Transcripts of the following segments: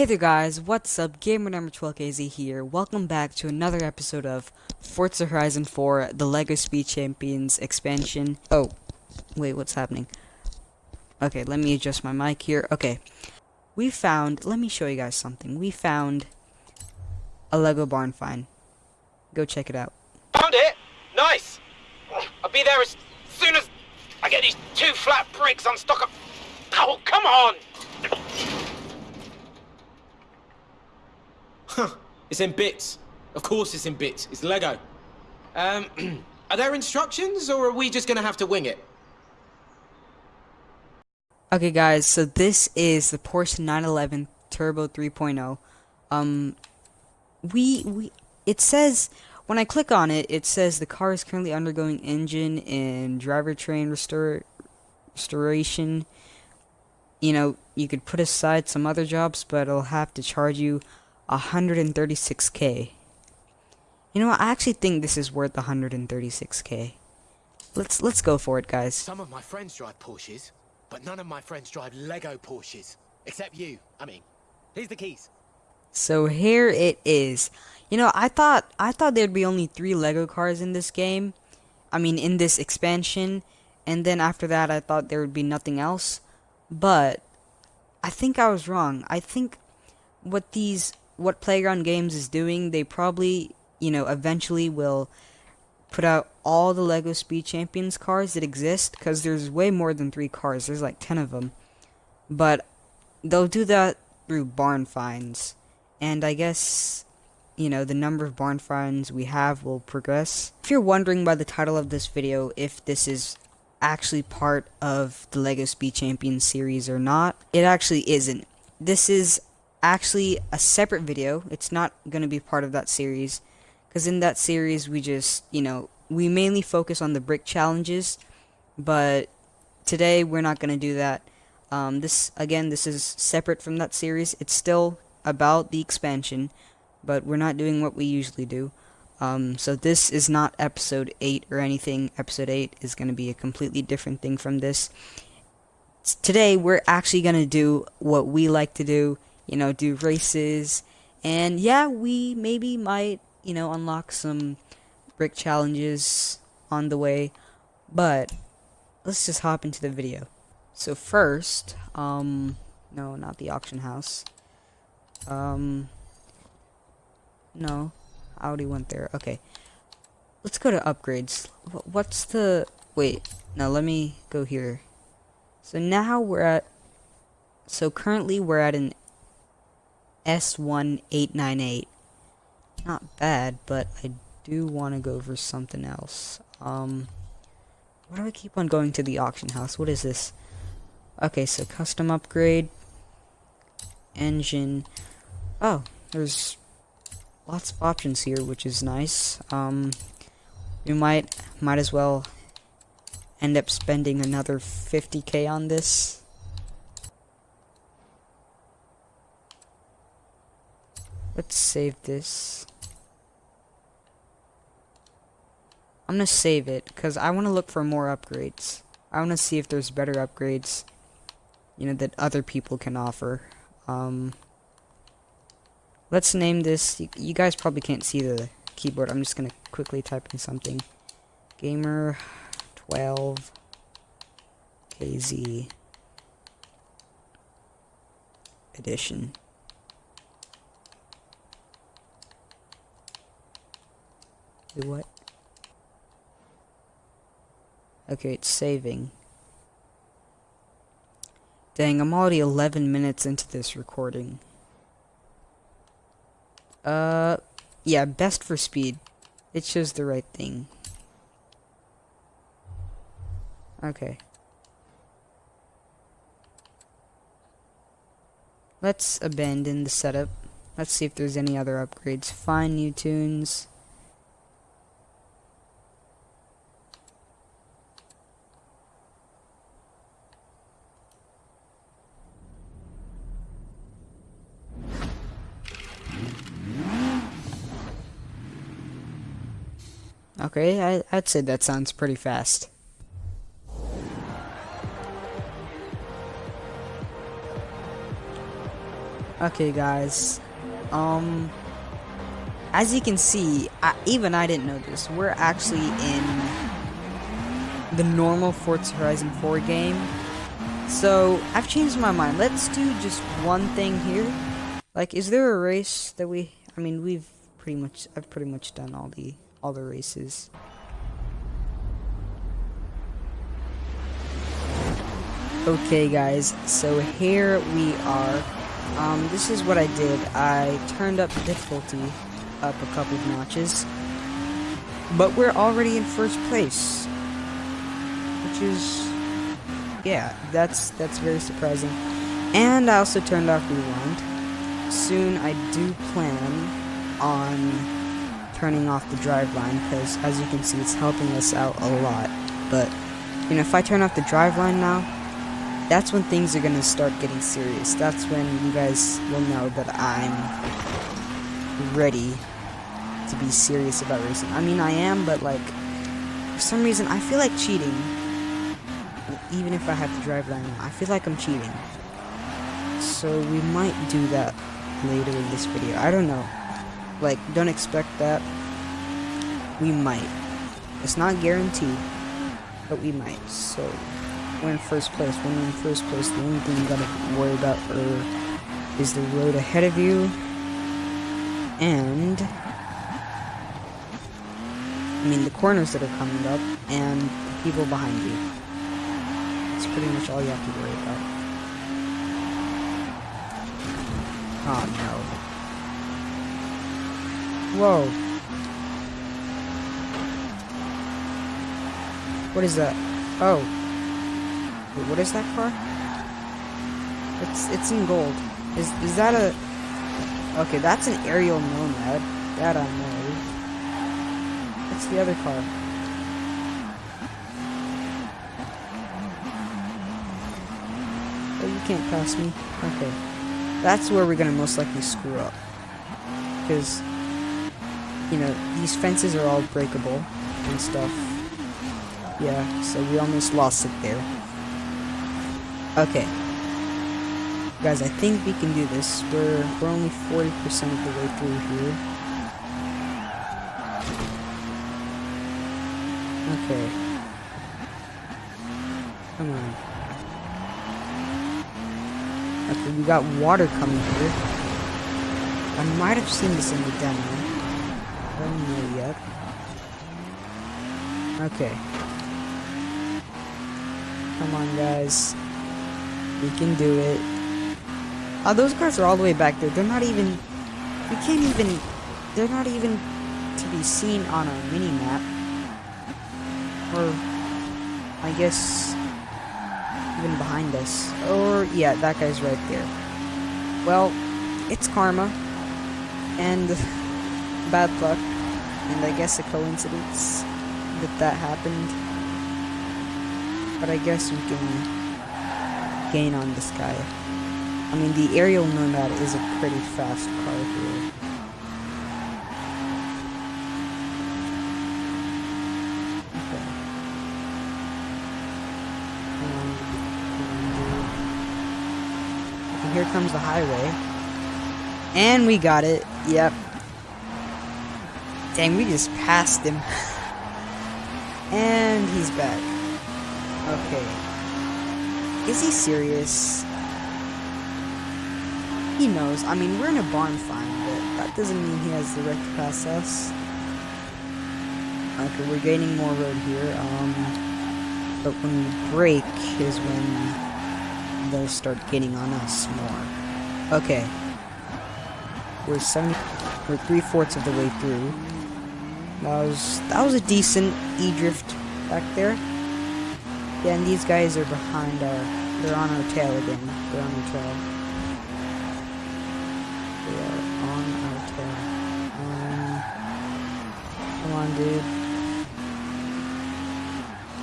Hey there guys, what's up? Gamer number 12KZ here. Welcome back to another episode of Forza Horizon 4, the LEGO Speed Champions expansion. Oh, wait, what's happening? Okay, let me adjust my mic here. Okay, we found, let me show you guys something. We found a LEGO barn find. Go check it out. Found it! Nice! I'll be there as soon as I get these two flat bricks on stock of... Oh, come on! It's in bits. Of course it's in bits. It's Lego. Um, are there instructions, or are we just gonna have to wing it? Okay guys, so this is the Porsche 911 Turbo 3.0. Um, we, we, it says, when I click on it, it says the car is currently undergoing engine and drivetrain restor restoration. You know, you could put aside some other jobs, but it'll have to charge you 136k. You know what? I actually think this is worth 136k. Let's let's go for it, guys. Some of my friends drive Porsches, but none of my friends drive Lego Porsches. Except you. I mean, here's the keys. So here it is. You know, I thought I thought there'd be only 3 Lego cars in this game. I mean, in this expansion, and then after that I thought there would be nothing else. But I think I was wrong. I think what these what Playground Games is doing, they probably, you know, eventually will put out all the LEGO Speed Champions cars that exist, because there's way more than three cars, there's like 10 of them. But they'll do that through barn finds, and I guess, you know, the number of barn finds we have will progress. If you're wondering by the title of this video if this is actually part of the LEGO Speed Champions series or not, it actually isn't. This is actually a separate video. It's not going to be part of that series. Because in that series, we just, you know, we mainly focus on the brick challenges. But today, we're not going to do that. Um, this, again, this is separate from that series. It's still about the expansion. But we're not doing what we usually do. Um, so this is not episode 8 or anything. Episode 8 is going to be a completely different thing from this. Today, we're actually going to do what we like to do you know, do races. And yeah, we maybe might, you know, unlock some brick challenges on the way. But let's just hop into the video. So first, um, no, not the auction house. Um, no, I already went there. Okay, let's go to upgrades. What's the, wait, now let me go here. So now we're at, so currently we're at an S1898. Not bad, but I do want to go for something else. Um, why do I keep on going to the auction house? What is this? Okay, so custom upgrade. Engine. Oh, there's lots of options here, which is nice. Um, we might, might as well end up spending another 50k on this. Let's save this. I'm gonna save it because I want to look for more upgrades. I want to see if there's better upgrades, you know, that other people can offer. Um, let's name this. You, you guys probably can't see the keyboard. I'm just gonna quickly type in something. Gamer 12 KZ edition. Wait, what? Okay, it's saving. Dang, I'm already 11 minutes into this recording. Uh, yeah, best for speed. It shows the right thing. Okay. Let's abandon the setup. Let's see if there's any other upgrades. Find new tunes. Okay, I, I'd say that sounds pretty fast. Okay, guys. Um, as you can see, I, even I didn't know this. We're actually in the normal Forza Horizon 4 game. So, I've changed my mind. Let's do just one thing here. Like, is there a race that we... I mean, we've pretty much... I've pretty much done all the all the races. Okay, guys. So, here we are. Um, this is what I did. I turned up the difficulty up a couple of notches. But we're already in first place. Which is yeah, that's that's very surprising. And I also turned off rewind. Soon I do plan on turning off the driveline because as you can see it's helping us out a lot. But you know if I turn off the driveline now, that's when things are gonna start getting serious. That's when you guys will know that I'm ready to be serious about racing. I mean I am, but like for some reason I feel like cheating even if I have to drive that I feel like I'm cheating. So we might do that later in this video. I don't know. Like, don't expect that. We might. It's not guaranteed, but we might. So, we're in first place. When we're in first place, the only thing you gotta worry about are, is the road ahead of you, and I mean the corners that are coming up, and the people behind you. That's pretty much all you have to worry about. Oh no. Whoa. What is that? Oh. Wait, what is that car? It's it's in gold. Is is that a Okay, that's an Ariel Nomad. That I know. What's the other car? Oh, you can't pass me? Okay. That's where we're gonna most likely screw up. Because, you know, these fences are all breakable and stuff. Yeah, so we almost lost it there. Okay. Guys, I think we can do this. We're, we're only 40% of the way through here. Okay. Come on. Okay, we got water coming here. I might have seen this in the demo. Don't yet. Okay. Come on, guys. We can do it. Oh, those cars are all the way back there. They're not even... We can't even... They're not even to be seen on our mini-map. Or... I guess even behind us. Or, yeah, that guy's right there. Well, it's karma. And bad luck. And I guess a coincidence that that happened. But I guess we can gain on this guy. I mean, the Ariel Nomad is a pretty fast car here. Okay. Um, here comes the highway. And we got it. Yep. Dang, we just passed him. and he's back. Okay. Is he serious? He knows. I mean, we're in a barn find, but that doesn't mean he has the right to pass us. Okay, we're gaining more road here. Um, but when we break is when they'll start getting on us more. Okay. We're 70, we're three-fourths of the way through. That was, that was a decent E-drift back there. Yeah, and these guys are behind our, they're on our tail again. They're on our tail. They are on our tail. Um, come on, dude.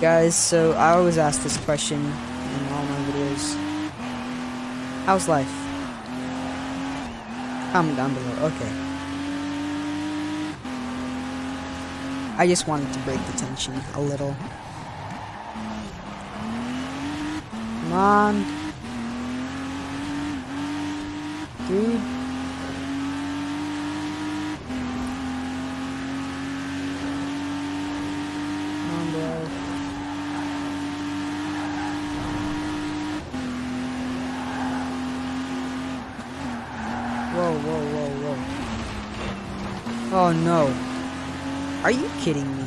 Guys, so I always ask this question in all my videos. How's life? Comment down below. Okay. I just wanted to break the tension a little. Come on. Dude. Come. Whoa, whoa, whoa, whoa. Oh no. Are you kidding me?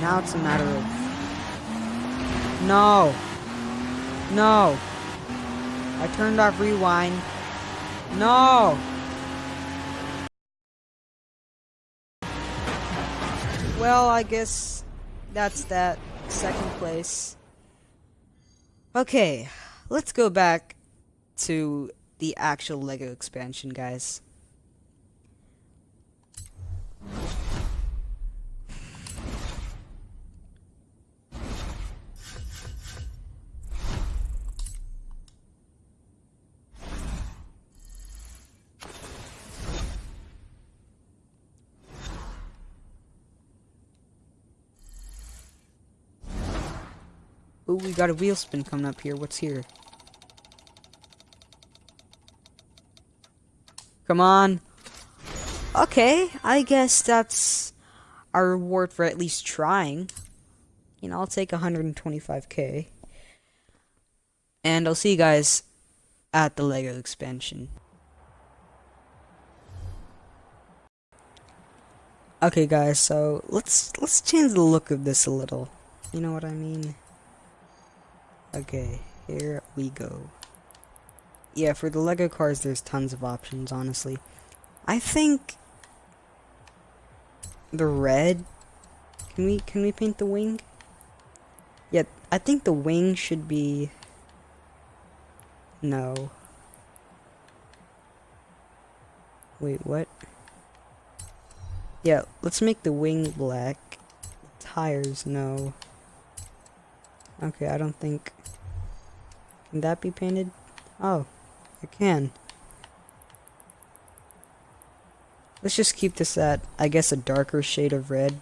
Now it's a matter of... No! No! I turned off rewind. No! Well, I guess that's that. Second place. Okay, let's go back to the actual LEGO expansion, guys. Ooh, we got a wheel spin coming up here. What's here? Come on. Okay, I guess that's our reward for at least trying. You know, I'll take 125k. And I'll see you guys at the LEGO expansion. Okay guys, so let's let's change the look of this a little. You know what I mean? Okay, here we go. Yeah, for the Lego cars, there's tons of options, honestly. I think the red. Can we can we paint the wing? Yeah, I think the wing should be. No. Wait, what? Yeah, let's make the wing black. Tires, no. Okay, I don't think. Can that be painted? Oh, it can. Let's just keep this at, I guess, a darker shade of red.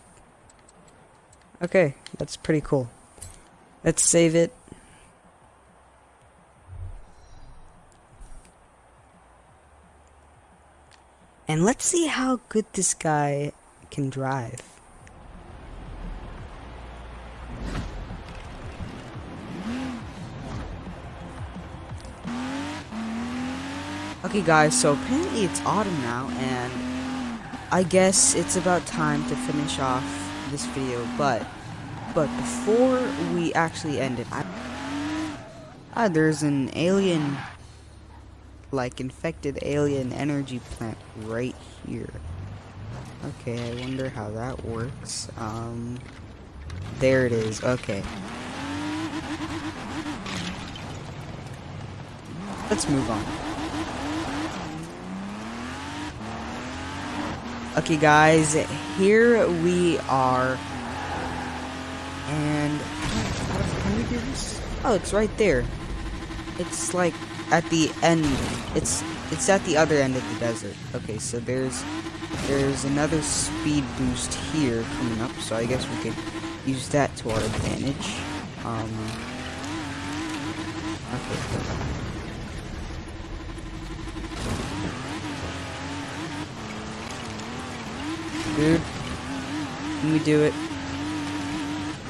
Okay, that's pretty cool. Let's save it. And let's see how good this guy can drive. Okay guys, so apparently it's autumn now and I guess it's about time to finish off this video, but but before we actually end it, I, ah, there's an alien like infected alien energy plant right here. Okay, I wonder how that works. Um there it is. Okay. Let's move on. Okay, guys, here we are. And? Oh, it's right there. It's like at the end. It's it's at the other end of the desert. Okay, so there's there's another speed boost here coming up. So I guess we could use that to our advantage. Um. Okay. Dude. Can we do it?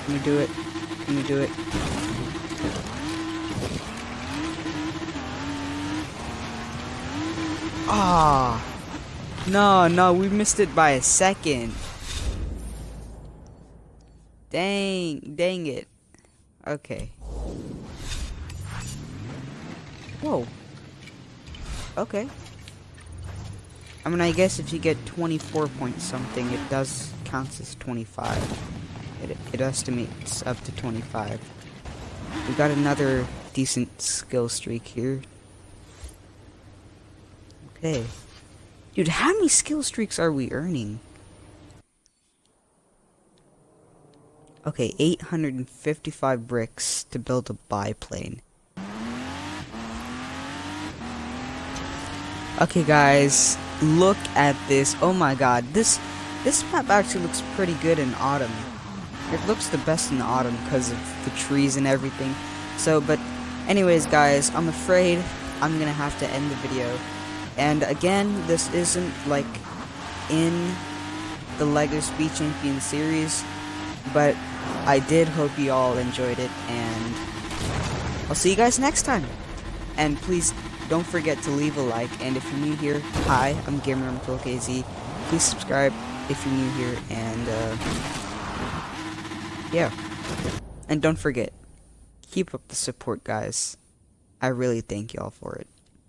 Can we do it? Can we do it? Ah. Oh. No, no, we missed it by a second. Dang, dang it. Okay. Whoa. Okay. I mean, I guess if you get 24 point something, it does counts as 25. It, it estimates up to 25. We got another decent skill streak here. Okay. Dude, how many skill streaks are we earning? Okay, 855 bricks to build a biplane. Okay, guys, look at this. Oh my god, this this map actually looks pretty good in autumn. It looks the best in autumn because of the trees and everything. So, but anyways, guys, I'm afraid I'm gonna have to end the video. And again, this isn't like in the LEGO Speed Champion series, but I did hope you all enjoyed it, and I'll see you guys next time. And please don't forget to leave a like, and if you're new here, hi, I'm Gamer. Please subscribe if you're new here, and uh, yeah. And don't forget, keep up the support, guys. I really thank y'all for it.